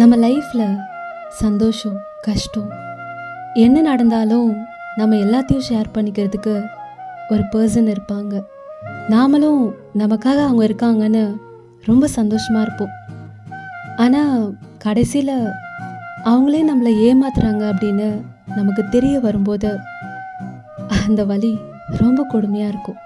நம்ம லைஃப்பில் சந்தோஷம் கஷ்டம் என்ன நடந்தாலும் நம்ம எல்லாத்தையும் ஷேர் பண்ணிக்கிறதுக்கு ஒரு பர்சன் இருப்பாங்க. நாமளும் நமக்காக அவங்க இருக்காங்கன்னு ரொம்ப சந்தோஷமாக இருப்போம். ஆனால் கடைசியில் அவங்களே நம்மளை ஏமாத்துறாங்க அப்படின்னு நமக்கு தெரிய வரும்போது அந்த வலி ரொம்ப கொடுமையாக இருக்கும்.